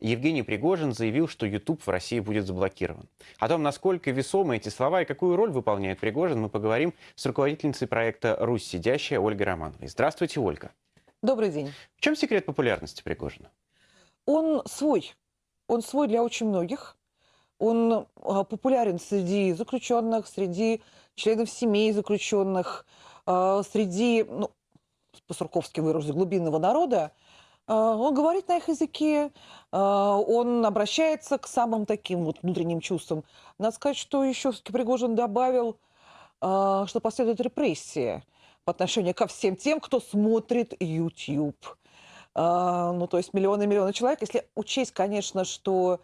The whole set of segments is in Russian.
Евгений Пригожин заявил, что YouTube в России будет заблокирован. О том, насколько весомы эти слова и какую роль выполняет Пригожин, мы поговорим с руководительницей проекта «Русь сидящая» Ольгой Романовой. Здравствуйте, Ольга. Добрый день. В чем секрет популярности Пригожина? Он свой. Он свой для очень многих. Он а, популярен среди заключенных, среди членов семей заключенных, а, среди, ну, по-сурковски выражусь, глубинного народа. А, он говорит на их языке, он обращается к самым таким вот внутренним чувствам. Надо сказать, что еще все-таки Пригожин добавил, что последует репрессия по отношению ко всем тем, кто смотрит YouTube. Ну, то есть миллионы и миллионы человек. Если учесть, конечно, что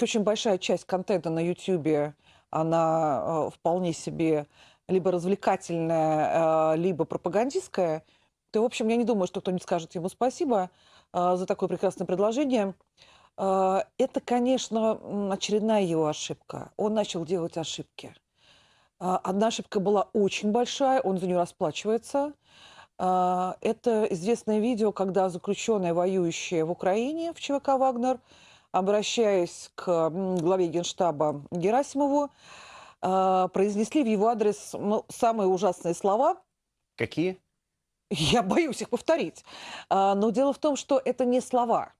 очень большая часть контента на YouTube, она вполне себе либо развлекательная, либо пропагандистская, то, в общем, я не думаю, что кто-нибудь скажет ему спасибо э, за такое прекрасное предложение. Это, конечно, очередная его ошибка. Он начал делать ошибки. Одна ошибка была очень большая, он за нее расплачивается. Это известное видео, когда заключенные, воюющие в Украине в ЧВК «Вагнер», обращаясь к главе Генштаба Герасимову, а, произнесли в его адрес ну, самые ужасные слова. Какие? Я боюсь их повторить. А, но дело в том, что это не слова,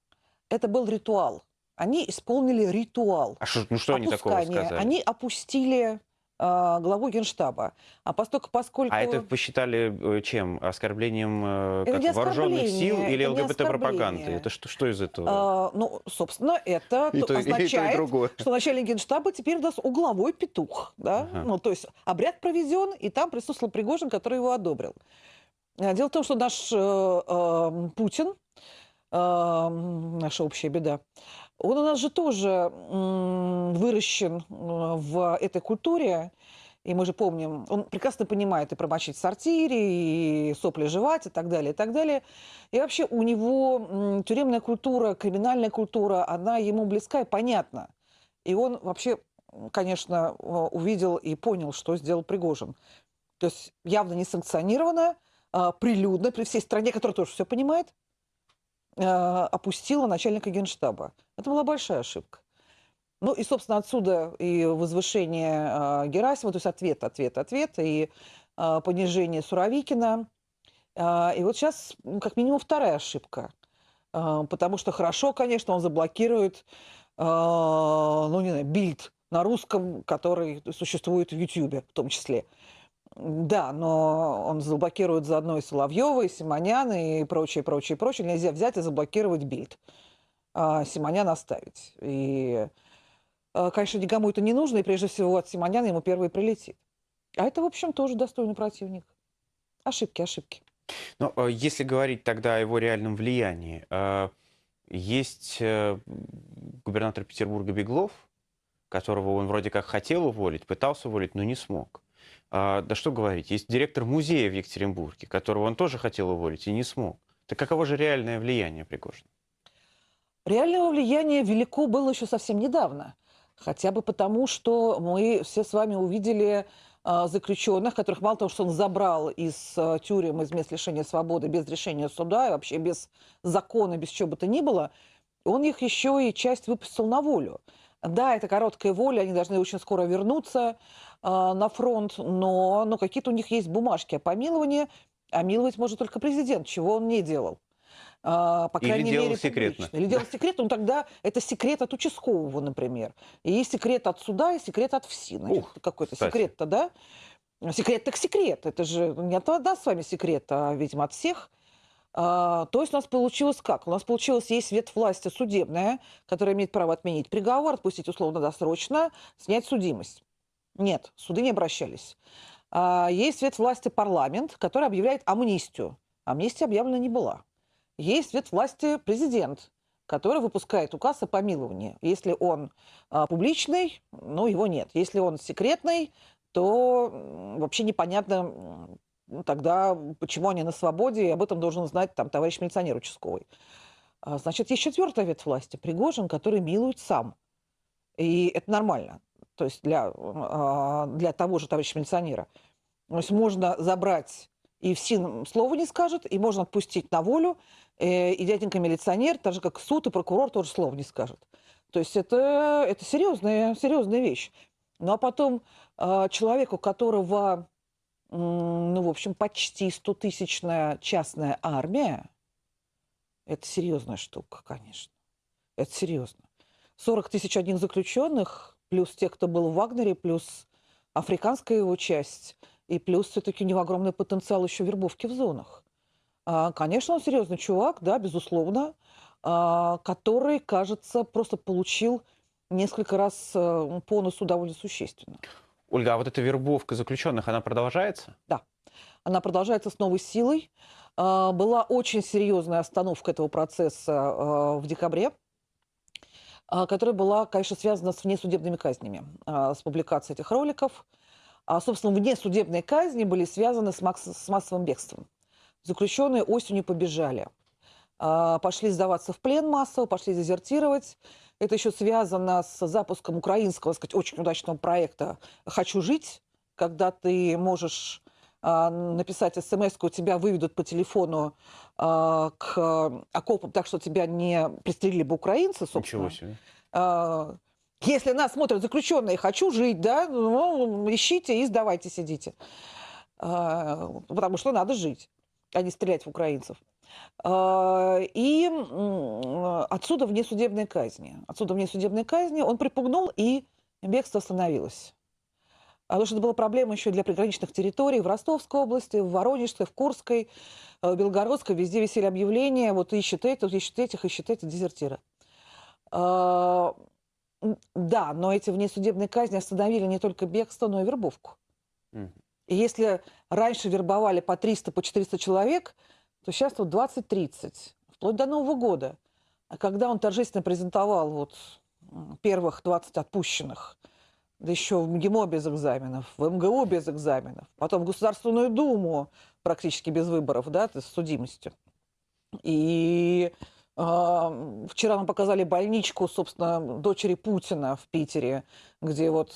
это был ритуал. Они исполнили ритуал. А что, ну что они такого сказали? Они опустили а, главу Генштаба. А поскольку, поскольку... А это посчитали э, чем? Оскорблением э, это как, вооруженных сил или ЛГБТ-пропаганды? Это что, что из этого? А, ну, собственно, это и то, означает, и то, и что начальник Генштаба теперь у нас угловой петух. Да? Ага. Ну, то есть обряд проведен, и там присутствовал Пригожин, который его одобрил. А, дело в том, что наш э, э, Путин, э, наша общая беда, он у нас же тоже выращен э, в этой культуре, и мы же помним, он прекрасно понимает и промочить в сортире, и сопли жевать, и так далее, и так далее. И вообще у него тюремная культура, криминальная культура, она ему близка и понятна. И он вообще, конечно, увидел и понял, что сделал Пригожин. То есть явно не санкционированно, а прилюдно, при всей стране, которая тоже все понимает, а, опустила начальника генштаба. Это была большая ошибка. Ну и, собственно, отсюда и возвышение э, Герасимова, то есть ответ, ответ, ответ, и понижение Суровикина. И вот сейчас, как минимум, вторая ошибка. Потому что хорошо, конечно, он заблокирует, ну, не знаю, бильд на русском, который существует в Ютьюбе в том числе. Да, но он заблокирует заодно и Соловьева, и Симонян, и прочее, прочее, прочее. Нельзя взять и заблокировать бильд. А Симонян оставить. И, а, конечно, никому это не нужно, и прежде всего от Симоняна ему первый прилетит. А это, в общем, тоже достойный противник. Ошибки, ошибки. Но а, если говорить тогда о его реальном влиянии, а, есть э, губернатор Петербурга Беглов, которого он вроде как хотел уволить, пытался уволить, но не смог. А, да что говорить, есть директор музея в Екатеринбурге, которого он тоже хотел уволить и не смог. Так каково же реальное влияние Пригожина? Реального влияния велико было еще совсем недавно. Хотя бы потому, что мы все с вами увидели э, заключенных, которых мало того, что он забрал из э, тюрем, из мест лишения свободы без решения суда и вообще без закона, без чего бы то ни было, он их еще и часть выпустил на волю. Да, это короткая воля, они должны очень скоро вернуться э, на фронт, но, но какие-то у них есть бумажки о помиловании, а миловать может только президент, чего он не делал. А, по крайней Или делал мере, секретно. Публично. Или делал секретно, ну тогда это секрет от участкового, например. И есть секрет от суда, и секрет от ФСИ. Какой-то секрет-то, да? Секрет так секрет. Это же не от нас с вами секрет, а, видимо, от всех. А, то есть у нас получилось как? У нас получилось, есть ветвь власти судебная, которая имеет право отменить приговор, отпустить условно-досрочно, снять судимость. Нет, суды не обращались. А, есть ветвь власти парламент, который объявляет амнистию. Амнистия объявлена не была. Есть ветвь власти президент, который выпускает указ о помиловании. Если он а, публичный, ну, его нет. Если он секретный, то вообще непонятно, тогда почему они на свободе, и об этом должен знать там товарищ милиционер участковый. А, значит, есть четвертая ветвь власти, Пригожин, который милует сам. И это нормально. То есть для, а, для того же товарища милиционера. То есть можно забрать и ФСИН слова не скажет, и можно отпустить на волю, э, и дяденька-милиционер, так же как суд и прокурор тоже слова не скажет. То есть это, это серьезная, серьезная вещь. Ну а потом э, человеку, которого, ну, в общем, почти 100-тысячная частная армия, это серьезная штука, конечно. Это серьезно. 40 тысяч одних заключенных, плюс те, кто был в Вагнере, плюс африканская его часть, и плюс все-таки у него огромный потенциал еще вербовки в зонах. А, конечно, он серьезный чувак, да, безусловно, а, который, кажется, просто получил несколько раз э, по носу довольно существенно. Ольга, а вот эта вербовка заключенных, она продолжается? Да, она продолжается с новой силой. А, была очень серьезная остановка этого процесса в декабре а, которая была, конечно, связана с внесудебными казнями, а, с публикацией этих роликов. А, собственно, внесудебные казни были связаны с, с массовым бегством. Заключенные осенью побежали. Пошли сдаваться в плен массово, пошли дезертировать. Это еще связано с запуском украинского, сказать, очень удачного проекта «Хочу жить», когда ты можешь а, написать смс у тебя выведут по телефону а, к окопам, так что тебя не пристрелили бы украинцы, собственно. Ничего себе. А, если нас смотрят заключенные, хочу жить, да, ну, ищите и сдавайте, сидите. Потому что надо жить, а не стрелять в украинцев. И отсюда внесудебные казни. Отсюда внесудебные казни. Он припугнул, и бегство остановилось. А потому что это была проблема еще для приграничных территорий в Ростовской области, в Воронежской, в Курской, э, в Белгородской. Везде висели объявления, вот ищет этих, ищет этих, ищет этих, дезертира. А, да, но эти внесудебные казни остановили не только бегство, но и вербовку. И если раньше вербовали по 300, по 400 человек, то сейчас вот 20-30, вплоть до Нового года. А когда он торжественно презентовал вот первых 20 отпущенных – да еще в МГИМО без экзаменов, в МГУ без экзаменов, потом в Государственную Думу практически без выборов, да, с судимостью. И э, вчера нам показали больничку, собственно, дочери Путина в Питере, где вот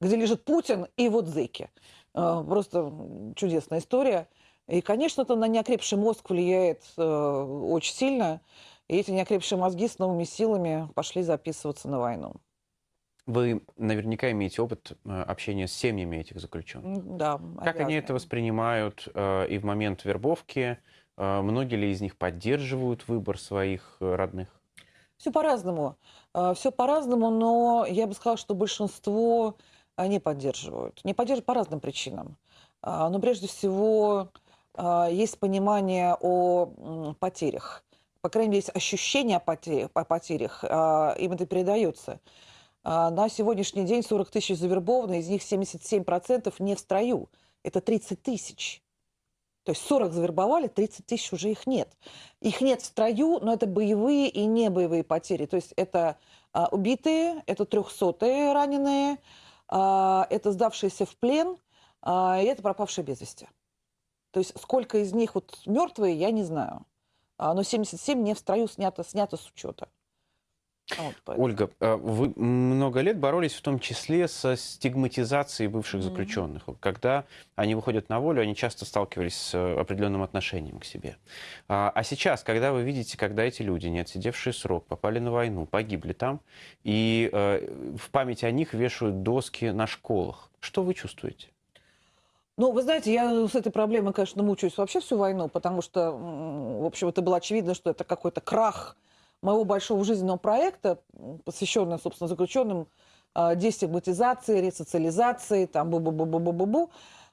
где лежит Путин и вот зэки. Э, просто чудесная история. И, конечно, это на неокрепший мозг влияет э, очень сильно. И эти неокрепшие мозги с новыми силами пошли записываться на войну. Вы наверняка имеете опыт э, общения с семьями этих заключенных. Да. Как обязаны. они это воспринимают э, и в момент вербовки? Э, многие ли из них поддерживают выбор своих родных? Все по-разному. Все по-разному, но я бы сказала, что большинство не поддерживают. Не поддерживают по разным причинам. Но прежде всего есть понимание о потерях. По крайней мере, есть ощущение о потерях, о потерях им это передается. А, на сегодняшний день 40 тысяч завербованы, из них 77% не в строю. Это 30 тысяч. То есть 40 завербовали, 30 тысяч уже их нет. Их нет в строю, но это боевые и не боевые потери. То есть это а, убитые, это трехсотые раненые, а, это сдавшиеся в плен, а, и это пропавшие без вести. То есть сколько из них вот мертвые, я не знаю. А, но 77 не в строю снято, снято с учета. Вот, Ольга, а вы много лет боролись в том числе со стигматизацией бывших заключенных. Mm-hmm. Когда они выходят на волю, они часто сталкивались с э, определенным отношением к себе. А, а сейчас, когда вы видите, когда эти люди, не отсидевшие срок, попали на войну, погибли там, и э, в память о них вешают доски на школах, что вы чувствуете? Ну, вы знаете, я с этой проблемой, конечно, мучаюсь вообще всю войну, потому что, в общем, это было очевидно, что это какой-то крах моего большого жизненного проекта, посвященного, собственно, заключенным а, дестигматизации, ресоциализации, там бу-бу-бу-бу-бу-бу.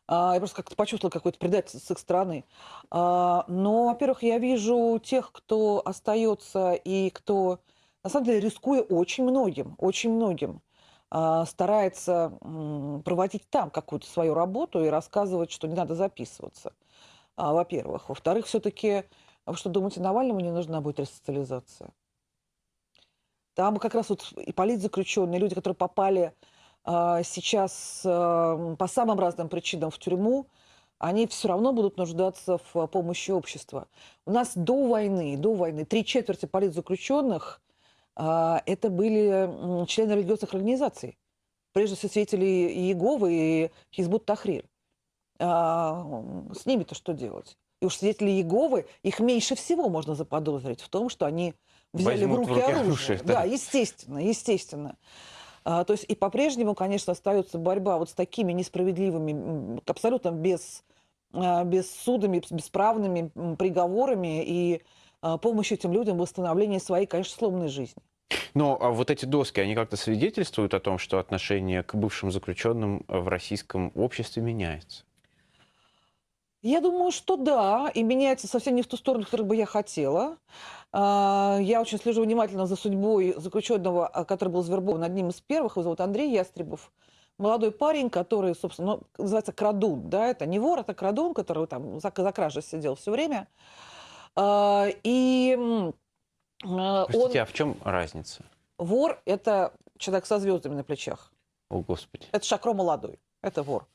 А, я просто как-то почувствовала какое-то предательство с их стороны. А, но, во-первых, я вижу тех, кто остается и кто, на самом деле, рискуя очень многим, очень многим, старается проводить там какую-то свою работу и рассказывать, что не надо записываться, во-первых. Во-вторых, все-таки а вы что, думаете, Навальному не нужна будет ресоциализация? Там как раз вот и политзаключенные, люди, которые попали сейчас по самым разным причинам в тюрьму, они все равно будут нуждаться в помощи общества. У нас до войны, до войны три четверти политзаключенных это были члены религиозных организаций. Прежде всего, свидетели Иеговы и Хизбут Тахрир. с ними-то что делать? И уж свидетели Иеговы, их меньше всего можно заподозрить в том, что они взяли в руки, в руки оружие. оружие да. да, естественно, естественно. А, то есть и по-прежнему, конечно, остается борьба вот с такими несправедливыми, абсолютно без, а, без судами, бесправными приговорами и а, помощью этим людям в восстановлении своей, конечно, сломанной жизни. Но а вот эти доски, они как-то свидетельствуют о том, что отношение к бывшим заключенным в российском обществе меняется? Я думаю, что да, и меняется совсем не в ту сторону, которую бы я хотела. А, я очень слежу внимательно за судьбой заключенного, а, который был завербован одним из первых. Его зовут Андрей Ястребов. Молодой парень, который, собственно, ну, называется крадун. Да? Это не вор, это крадун, который там за, за кражей сидел все время. А, и Простите, он... а в чем разница? Вор – это человек со звездами на плечах. О, Господи. Это шакро молодой. Это вор.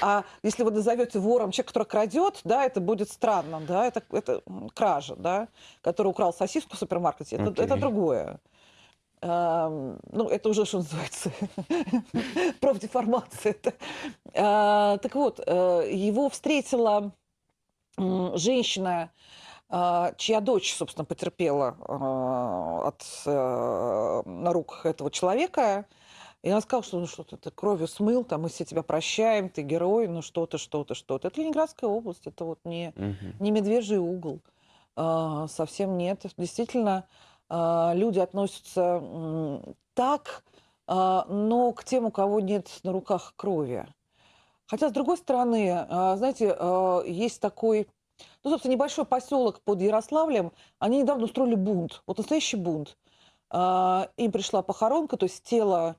А если вы назовете вором человека, который крадет, да, это будет странно, да, это, это кража, да, который украл сосиску в супермаркете, это, okay. это другое. А, ну, это уже, что называется, профдеформация. А, так вот, э, его встретила женщина, а, чья дочь, собственно, потерпела а, от, э, на рук этого человека, и она сказала, что ну что-то ты кровью смыл, там мы все тебя прощаем, ты герой, ну что-то, что-то, что-то. Это Ленинградская область, это вот не, угу. не медвежий угол. А, совсем нет. Действительно, а, люди относятся так, а, но к тем, у кого нет на руках крови. Хотя, с другой стороны, а, знаете, а, есть такой, ну, собственно, небольшой поселок под Ярославлем. Они недавно устроили бунт, вот настоящий бунт. А, им пришла похоронка, то есть тело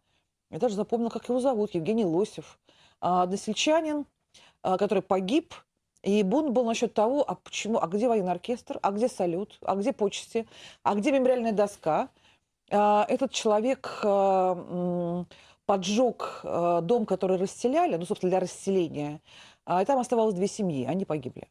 я даже запомнила, как его зовут, Евгений Лосев. А, односельчанин, а, который погиб, и бунт был насчет того, а почему, а где военный оркестр, а где салют, а где почести, а где мемориальная доска. А, этот человек поджег дом, который расселяли, ну, собственно, для расселения, и там оставалось две семьи, они погибли.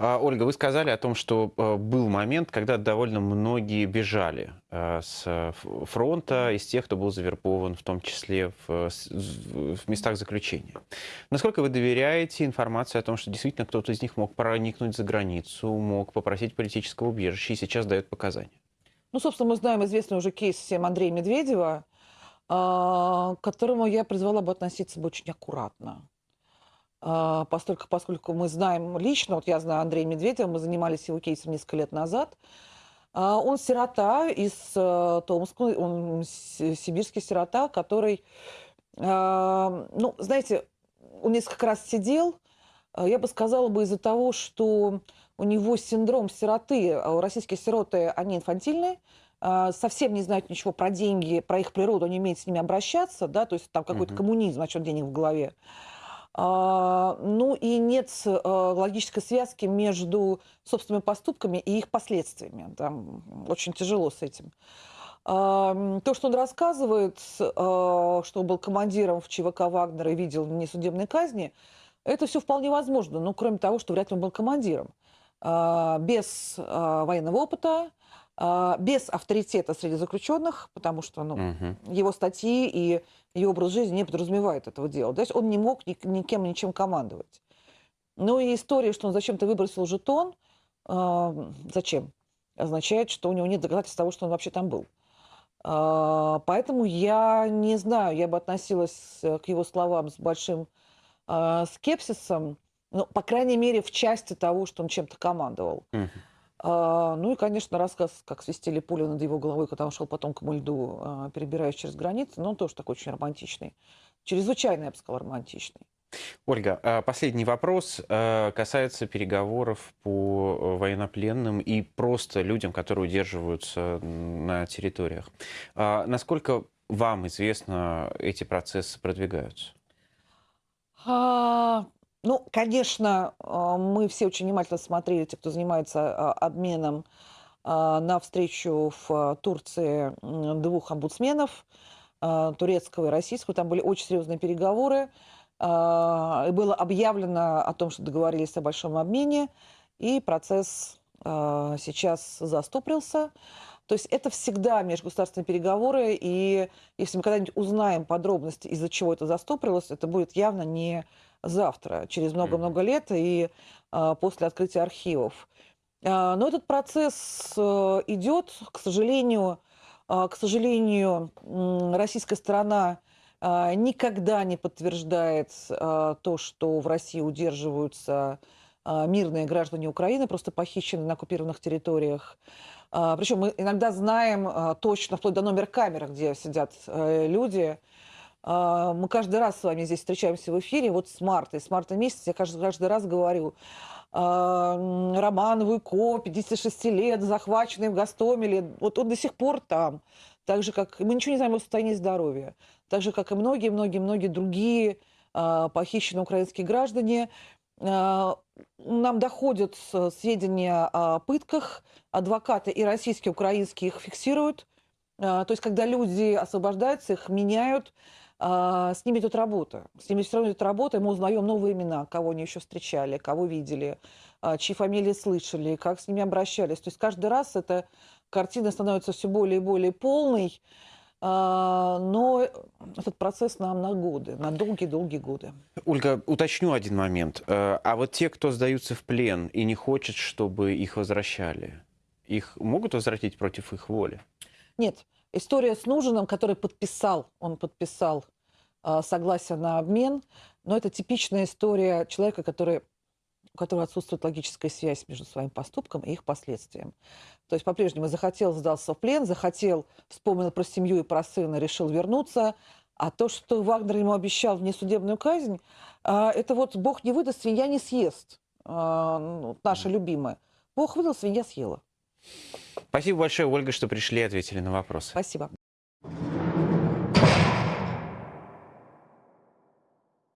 А, Ольга, вы сказали о том, что э, был момент, когда довольно многие бежали э, с фронта, из тех, кто был завербован, в том числе в, в местах заключения. Насколько вы доверяете информации о том, что действительно кто-то из них мог проникнуть за границу, мог попросить политического убежища и сейчас дает показания? Ну, собственно, мы знаем известный уже кейс всем Андрея Медведева, а, к которому я призвала бы относиться бы очень аккуратно. А, поскольку, поскольку мы знаем лично, вот я знаю Андрея Медведева, мы занимались его кейсом несколько лет назад, а, он сирота из э, Томска, он сибирский сирота, который, а, ну, знаете, он несколько раз сидел, я бы сказала бы из-за того, что у него синдром сироты, российские сироты, они инфантильные, совсем не знают ничего про деньги, про их природу, они умеют с ними обращаться, да, то есть там какой-то угу. коммунизм насчет денег в голове. А, ну и нет а, логической связки между собственными поступками и их последствиями. Там очень тяжело с этим. А, то, что он рассказывает, что он был командиром в ЧВК Вагнера и видел несудебные казни, это все вполне возможно. Ну, кроме того, что вряд ли он был командиром. Без военного опыта, без авторитета среди заключенных, потому что ну, угу. его статьи и ее образ жизни не подразумевает этого дела. То есть он не мог ни, никем ничем командовать. Ну и история, что он зачем-то выбросил жетон, э, зачем? Означает, что у него нет доказательств того, что он вообще там был. Э, поэтому я не знаю, я бы относилась к его словам с большим э, скепсисом, ну, по крайней мере, в части того, что он чем-то командовал. Uh-huh. А, ну и, конечно, рассказ, как свистели пули над его головой, когда он шел потом к льду, а, перебираясь через границы, но он тоже такой очень романтичный. Чрезвычайно, я бы сказала, романтичный. Ольга, а последний вопрос касается переговоров по военнопленным и просто людям, которые удерживаются на территориях. Насколько вам известно, эти процессы продвигаются? Ну, конечно, а, мы все очень внимательно смотрели, те, кто занимается а, обменом, а, на встречу в Турции двух омбудсменов, турецкого и российского. Там были очень серьезные переговоры. Было объявлено о том, что договорились о большом обмене. И процесс сейчас застопрился. То есть это всегда межгосударственные переговоры, и если мы когда-нибудь узнаем подробности, из-за чего это застопорилось, это будет явно не завтра, через много-много лет и а, после открытия архивов. А, но этот процесс а, идет, к сожалению, а, к сожалению, российская сторона никогда не подтверждает то, что в России удерживаются мирные граждане Украины, просто похищены на оккупированных территориях. Причем мы иногда знаем точно, вплоть до номер камеры, где сидят э, люди. А, мы каждый раз с вами здесь встречаемся в эфире, вот с марта. И с марта месяца я каждый, каждый раз говорю, Роман Вуйко, 56 лет, захваченный в Гастомеле, вот он до сих пор там. Так же, как мы ничего не знаем о состоянии здоровья. Так же, как и многие-многие-многие другие похищенные украинские граждане. Нам доходят сведения о пытках, адвокаты и российские, украинские их фиксируют. То есть, когда люди освобождаются, их меняют, с ними идет работа. С ними все равно идет работа, и мы узнаем новые имена, кого они еще встречали, кого видели, чьи фамилии слышали, как с ними обращались. То есть каждый раз эта картина становится все более и более полной. А, но этот процесс нам на годы, на долгие-долгие годы. Ольга, уточню один момент. Э, а вот те, кто сдаются в плен и не хочет, чтобы их возвращали, их могут возвратить против их воли? Нет. История с Нужиным, который подписал, он подписал а, согласие на обмен, но это типичная история человека, который у которого отсутствует логическая связь между своим поступком и их последствием. То есть по-прежнему захотел, сдался в плен, захотел, вспомнил про семью и про сына, решил вернуться. А то, что Вагнер ему обещал внесудебную казнь, а, это вот Бог не выдаст, свинья не съест. А, ну, наша любимая. Бог выдал, свинья съела. Спасибо большое, Ольга, что пришли и ответили на вопросы. Спасибо.